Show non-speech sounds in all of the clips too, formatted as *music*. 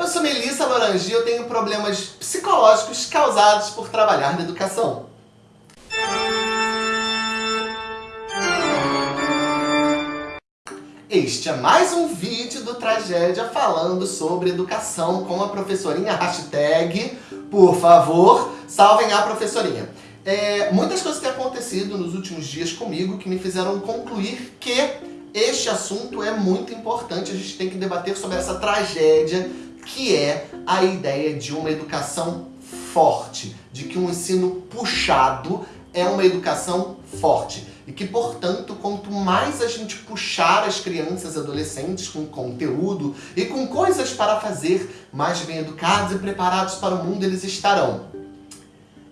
Eu sou Melissa Lorangi e eu tenho problemas psicológicos causados por trabalhar na educação. Este é mais um vídeo do Tragédia falando sobre educação com a professorinha. Hashtag, por favor, salvem a professorinha. É, muitas coisas têm acontecido nos últimos dias comigo que me fizeram concluir que este assunto é muito importante, a gente tem que debater sobre essa tragédia que é a ideia de uma educação forte, de que um ensino puxado é uma educação forte. E que, portanto, quanto mais a gente puxar as crianças e adolescentes com conteúdo e com coisas para fazer, mais bem educados e preparados para o mundo eles estarão.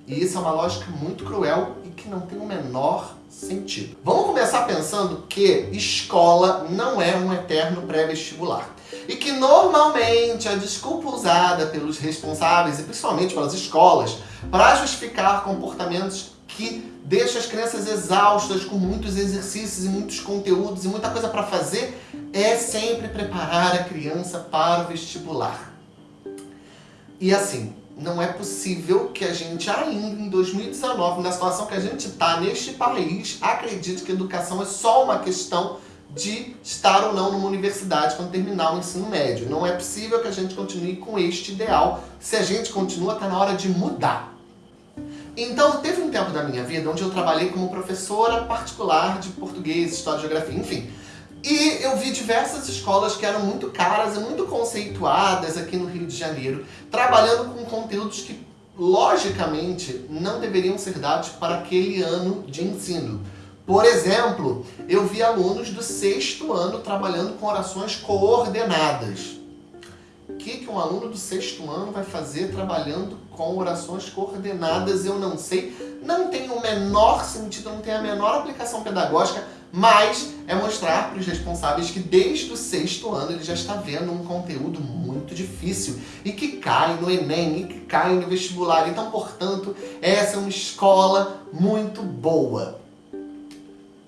E isso é uma lógica muito cruel e que não tem o menor sentido. Vamos começar pensando que escola não é um eterno pré-vestibular. E que normalmente a desculpa usada pelos responsáveis e principalmente pelas escolas para justificar comportamentos que deixam as crianças exaustas com muitos exercícios e muitos conteúdos e muita coisa para fazer é sempre preparar a criança para o vestibular. E assim, não é possível que a gente ainda em 2019, na situação que a gente está neste país, acredite que educação é só uma questão de estar ou não numa universidade quando terminar o ensino médio. Não é possível que a gente continue com este ideal. Se a gente continua, está na hora de mudar. Então, teve um tempo da minha vida onde eu trabalhei como professora particular de português, história, geografia, enfim. E eu vi diversas escolas que eram muito caras e muito conceituadas aqui no Rio de Janeiro, trabalhando com conteúdos que, logicamente, não deveriam ser dados para aquele ano de ensino. Por exemplo, eu vi alunos do sexto ano trabalhando com orações coordenadas. O que, que um aluno do sexto ano vai fazer trabalhando com orações coordenadas? Eu não sei. Não tem o menor sentido, não tem a menor aplicação pedagógica, mas é mostrar para os responsáveis que desde o sexto ano ele já está vendo um conteúdo muito difícil e que cai no Enem e que cai no vestibular. Então, portanto, essa é uma escola muito boa.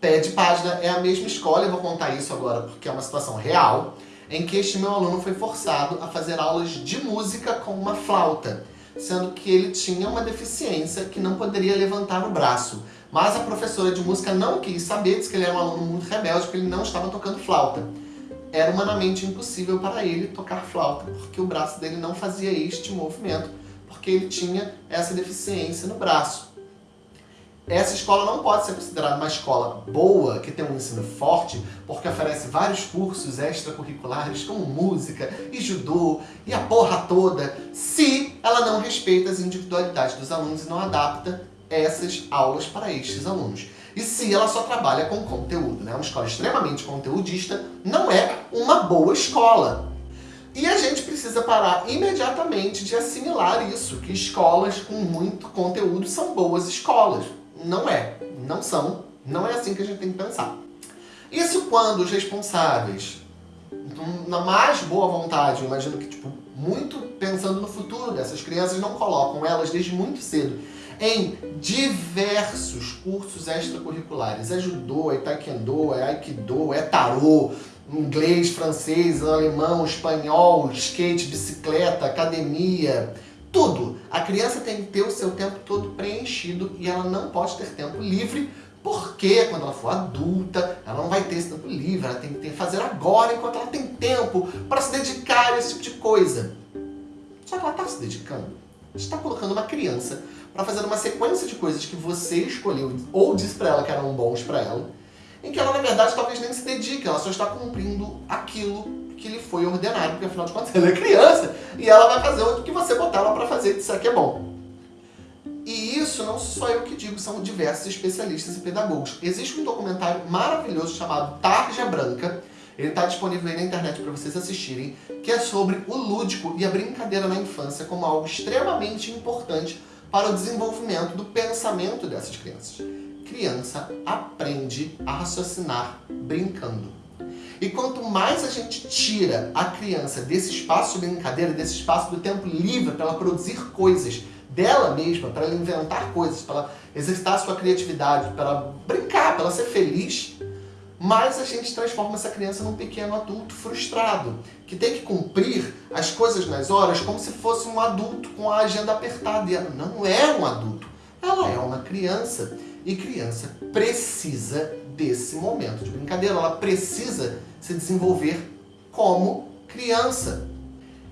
De página é a mesma escola, eu vou contar isso agora porque é uma situação real, em que este meu aluno foi forçado a fazer aulas de música com uma flauta, sendo que ele tinha uma deficiência que não poderia levantar o braço. Mas a professora de música não quis saber, disse que ele era um aluno muito rebelde, porque ele não estava tocando flauta. Era humanamente impossível para ele tocar flauta, porque o braço dele não fazia este movimento, porque ele tinha essa deficiência no braço. Essa escola não pode ser considerada uma escola boa, que tem um ensino forte, porque oferece vários cursos extracurriculares, como música e judô e a porra toda, se ela não respeita as individualidades dos alunos e não adapta essas aulas para estes alunos. E se ela só trabalha com conteúdo, né? Uma escola extremamente conteudista não é uma boa escola. E a gente precisa parar imediatamente de assimilar isso, que escolas com muito conteúdo são boas escolas. Não é, não são, não é assim que a gente tem que pensar. Isso quando os responsáveis, na mais boa vontade, imagino que tipo, muito pensando no futuro dessas crianças, não colocam elas desde muito cedo em diversos cursos extracurriculares. É judô, é taekwondo, é aikido, é tarô, inglês, francês, alemão, espanhol, skate, bicicleta, academia, tudo. A criança tem que ter o seu tempo todo preenchido e ela não pode ter tempo livre porque quando ela for adulta, ela não vai ter esse tempo livre, ela tem que fazer agora enquanto ela tem tempo para se dedicar a esse tipo de coisa. Só que ela está se dedicando está colocando uma criança para fazer uma sequência de coisas que você escolheu ou disse para ela que eram bons para ela, em que ela, na verdade, talvez nem se dedique, ela só está cumprindo aquilo que lhe foi ordenado, porque afinal de contas *laughs* ela é criança e ela vai fazer o que você botar ela para fazer disser que é bom. E isso não sou eu que digo, são diversos especialistas e pedagogos. Existe um documentário maravilhoso chamado Tarja Branca, ele está disponível aí na internet para vocês assistirem, que é sobre o lúdico e a brincadeira na infância como algo extremamente importante para o desenvolvimento do pensamento dessas crianças. Criança aprende a raciocinar brincando. E quanto mais a gente tira a criança desse espaço de brincadeira, desse espaço do tempo livre para ela produzir coisas dela mesma, para ela inventar coisas, para ela exercitar sua criatividade, para ela brincar, para ela ser feliz, mas a gente transforma essa criança num pequeno adulto frustrado, que tem que cumprir as coisas nas horas como se fosse um adulto com a agenda apertada. E ela não é um adulto, ela é uma criança. E criança precisa desse momento de brincadeira, ela precisa se desenvolver como criança.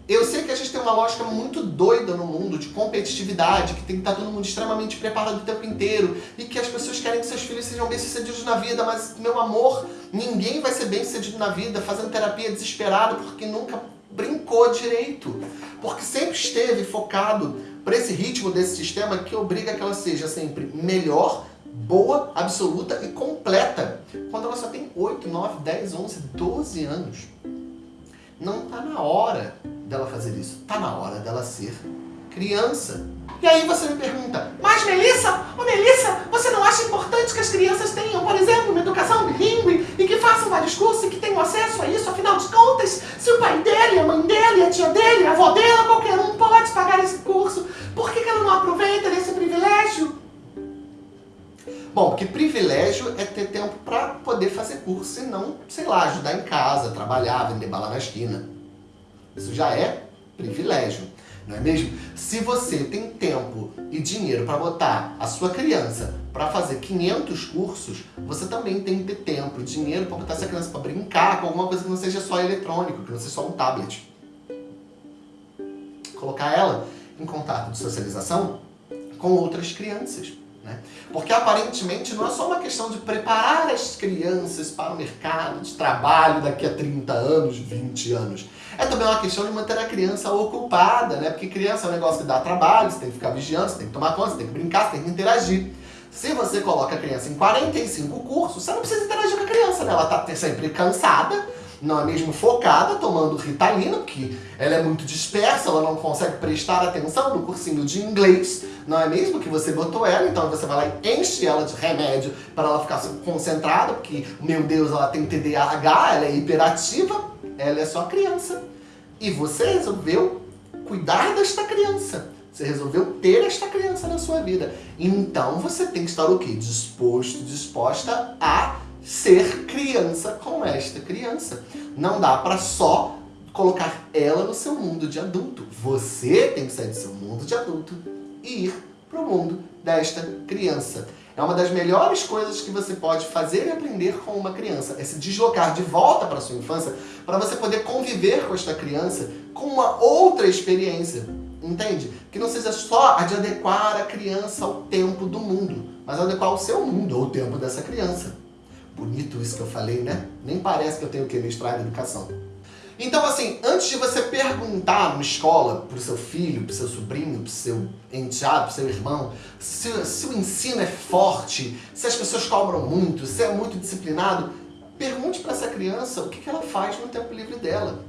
Eu sei que a gente tem uma lógica muito doida no mundo de competitividade, que tem que estar todo mundo extremamente preparado o tempo inteiro e que as pessoas querem que seus filhos sejam bem-sucedidos na vida, mas, meu amor, ninguém vai ser bem-sucedido na vida fazendo terapia desesperado porque nunca brincou direito. Porque sempre esteve focado para esse ritmo desse sistema que obriga que ela seja sempre melhor, boa, absoluta e completa. Quando ela só tem 8, 9, 10, 11, 12 anos. Não está na hora dela fazer isso. Está na hora dela ser criança. E aí você me pergunta, mas Melissa, ô Melissa, você não acha importante que as crianças tenham, por exemplo, uma educação bilíngue e que façam vários cursos e que tenham acesso a isso? Afinal de contas, se o pai dele, a mãe dele, a tia dele, a avó dela, qualquer um pode pagar esse Porque privilégio é ter tempo para poder fazer curso e não, sei lá, ajudar em casa, trabalhar, vender bala na esquina. Isso já é privilégio, não é mesmo? Se você tem tempo e dinheiro para botar a sua criança para fazer 500 cursos, você também tem que ter tempo e dinheiro para botar essa criança para brincar com alguma coisa que não seja só eletrônico, que não seja só um tablet. Colocar ela em contato de socialização com outras crianças. Né? Porque aparentemente não é só uma questão de preparar as crianças para o mercado de trabalho daqui a 30 anos, 20 anos. É também uma questão de manter a criança ocupada, né? Porque criança é um negócio que dá trabalho, você tem que ficar vigiando, você tem que tomar conta, você tem que brincar, você tem que interagir. Se você coloca a criança em 45 cursos, você não precisa interagir com a criança, né? Ela está sempre cansada, não é mesmo focada, tomando Ritalina, porque ela é muito dispersa, ela não consegue prestar atenção no cursinho de inglês, não é mesmo que você botou ela, então você vai lá e enche ela de remédio para ela ficar concentrada, porque, meu Deus, ela tem TDAH, ela é hiperativa, ela é só criança. E você resolveu cuidar desta criança. Você resolveu ter esta criança na sua vida. Então você tem que estar o quê? Disposto, disposta a ser criança com esta criança. Não dá para só colocar ela no seu mundo de adulto. Você tem que sair do seu mundo de adulto e ir para o mundo desta criança. É uma das melhores coisas que você pode fazer e aprender com uma criança. É se deslocar de volta para sua infância para você poder conviver com esta criança com uma outra experiência. Entende? Que não seja só a de adequar a criança ao tempo do mundo, mas adequar o seu mundo ao tempo dessa criança. Bonito isso que eu falei, né? Nem parece que eu tenho que em educação. Então, assim, antes de você perguntar numa escola pro seu filho, pro seu sobrinho, pro seu enteado, pro seu irmão, se, se o ensino é forte, se as pessoas cobram muito, se é muito disciplinado, pergunte para essa criança o que, que ela faz no tempo livre dela.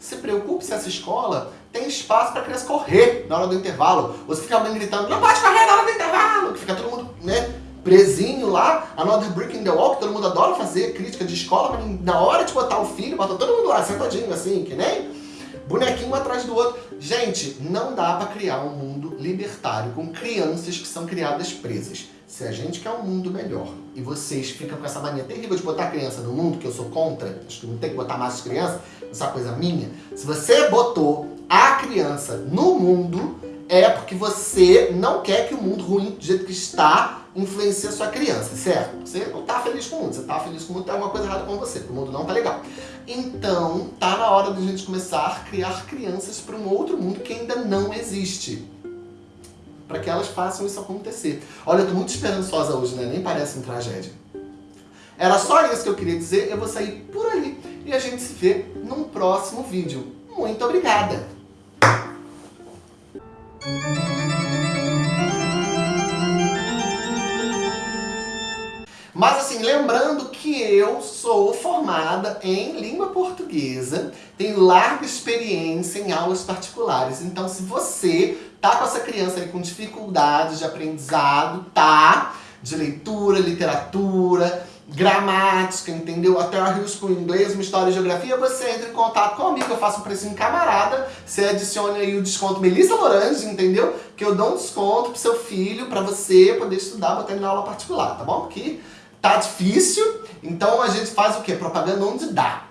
Se preocupe se essa escola tem espaço para a criança correr na hora do intervalo. Ou se fica alguém gritando, não pode correr na hora do intervalo, que fica todo mundo, né, presinho lá, Another Brick in the Wall, que todo mundo adora fazer crítica de escola, mas na hora de botar o filho, bota todo mundo lá, sentadinho assim, que nem bonequinho atrás do outro. Gente, não dá para criar um mundo libertário com crianças que são criadas presas. Se a gente quer um mundo melhor e vocês ficam com essa mania terrível de botar criança no mundo, que eu sou contra, acho que não tem que botar mais criança, uma coisa minha. Se você botou a criança no mundo, é porque você não quer que o mundo ruim do jeito que está influencia a sua criança, certo? Você não está feliz com o mundo, você está feliz com o mundo, tem alguma coisa errada com você, o mundo não está legal. Então, tá na hora de a gente começar a criar crianças para um outro mundo que ainda não existe. Para que elas façam isso acontecer. Olha, eu tô muito esperançosa hoje, né? Nem parece uma tragédia. Era só isso que eu queria dizer, eu vou sair por ali. E a gente se vê num próximo vídeo. Muito obrigada! Mas assim, lembrando que eu sou formada em língua portuguesa, tenho larga experiência em aulas particulares. Então se você tá com essa criança aí com dificuldades de aprendizado, tá? De leitura, literatura, gramática, entendeu? Até a risco inglês, uma história e geografia, você entra em contato comigo, eu faço um precinho camarada, você adicione aí o desconto Melissa Lorange, entendeu? Que eu dou um desconto pro seu filho, pra você poder estudar, botar ele na aula particular, tá bom? Porque Tá difícil, então a gente faz o quê? Propaganda onde dá.